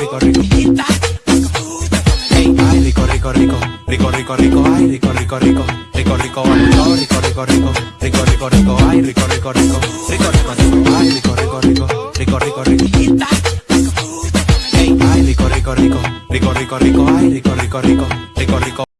rico, rico. Ay, rico, rico, rico. Rico, rico, rico. Ay, rico, rico, rico. Rico, rico, rico. Rico, rico, rico. Rico, rico, rico. Ay, rico, rico, rico. Rico, rico, rico. Ay, rico, rico, rico. Rico, rico, rico. Ay, rico, rico, rico. Rico, rico, rico. Ay, rico, rico, rico. Rico, rico.